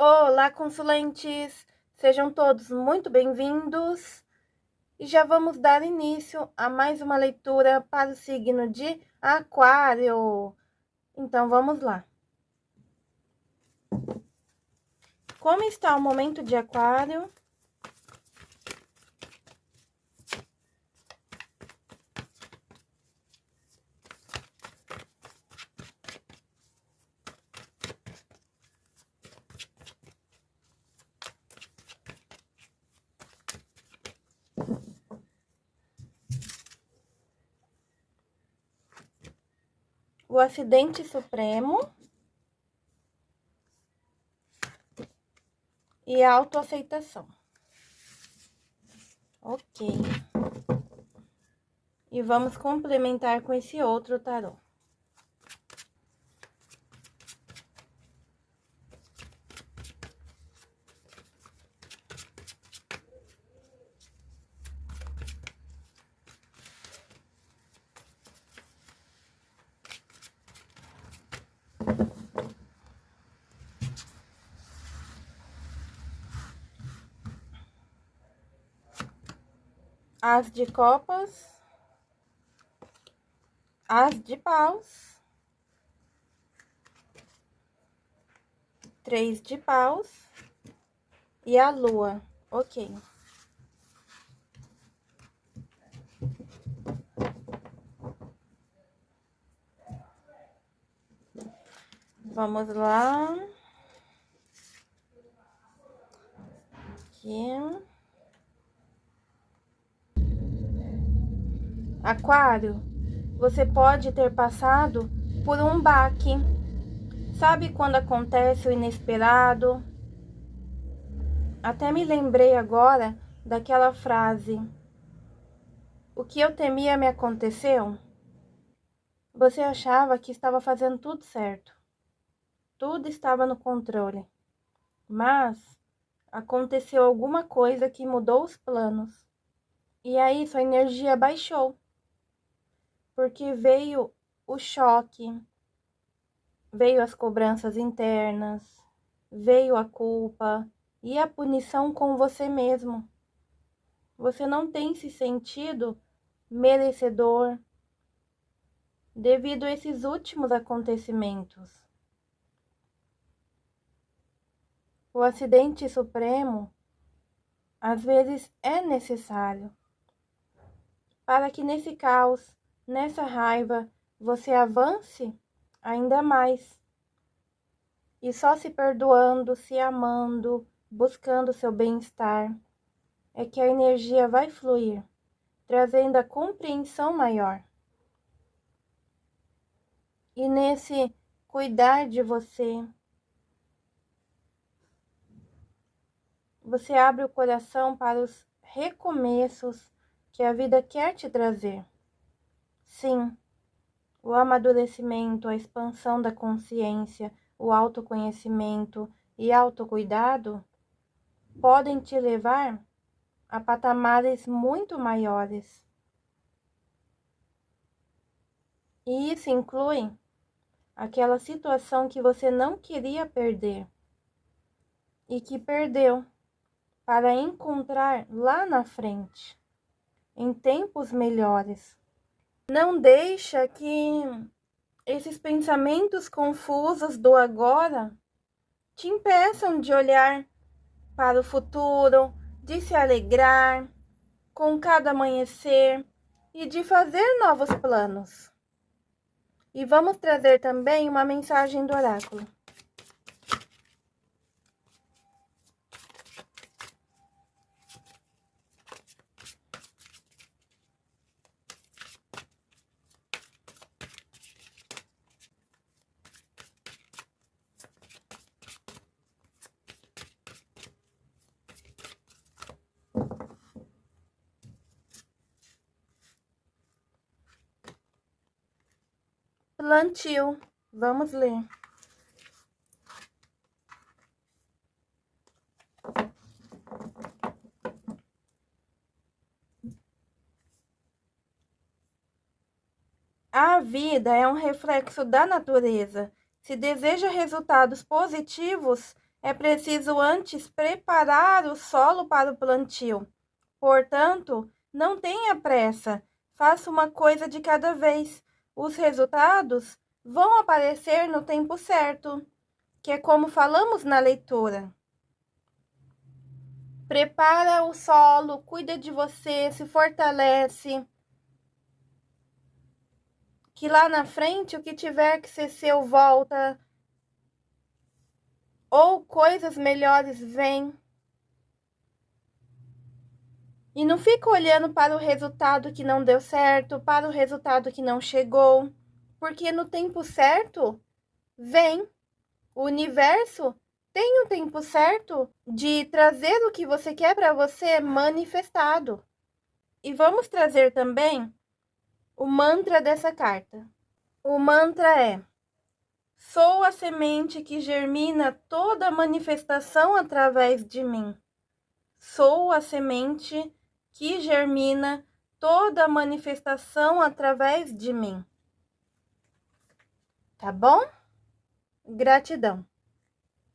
Olá, consulentes! Sejam todos muito bem-vindos e já vamos dar início a mais uma leitura para o signo de Aquário. Então, vamos lá. Como está o momento de Aquário? O acidente supremo e a autoaceitação. Ok. E vamos complementar com esse outro tarô. As de copas, as de paus, três de paus e a lua, ok. Vamos lá. Aqui. Aquário, você pode ter passado por um baque. Sabe quando acontece o inesperado? Até me lembrei agora daquela frase: O que eu temia me aconteceu? Você achava que estava fazendo tudo certo. Tudo estava no controle. Mas aconteceu alguma coisa que mudou os planos. E aí sua energia baixou porque veio o choque, veio as cobranças internas, veio a culpa e a punição com você mesmo. Você não tem se sentido merecedor devido a esses últimos acontecimentos. O acidente supremo às vezes é necessário para que nesse caos nessa raiva você avance ainda mais. E só se perdoando, se amando, buscando seu bem-estar, é que a energia vai fluir, trazendo a compreensão maior. E nesse cuidar de você, você abre o coração para os recomeços que a vida quer te trazer. Sim, o amadurecimento, a expansão da consciência, o autoconhecimento e autocuidado podem te levar a patamares muito maiores. E isso inclui aquela situação que você não queria perder e que perdeu para encontrar lá na frente, em tempos melhores. Não deixa que esses pensamentos confusos do agora te impeçam de olhar para o futuro, de se alegrar com cada amanhecer e de fazer novos planos. E vamos trazer também uma mensagem do oráculo. Plantio. Vamos ler. A vida é um reflexo da natureza. Se deseja resultados positivos, É preciso antes preparar o solo para o plantio. Portanto, não tenha pressa, faça uma coisa de cada vez. Os resultados vão aparecer no tempo certo, que é como falamos na leitura. Prepara o solo, cuida de você, se fortalece. Que lá na frente o que tiver que ser seu volta ou coisas melhores vêm. E não fica olhando para o resultado que não deu certo, para o resultado que não chegou, porque no tempo certo vem. O universo tem o um tempo certo de trazer o que você quer para você manifestado. E vamos trazer também o mantra dessa carta. O mantra é: Sou a semente que germina toda manifestação através de mim. Sou a semente que germina toda manifestação através de mim. Tá bom? Gratidão.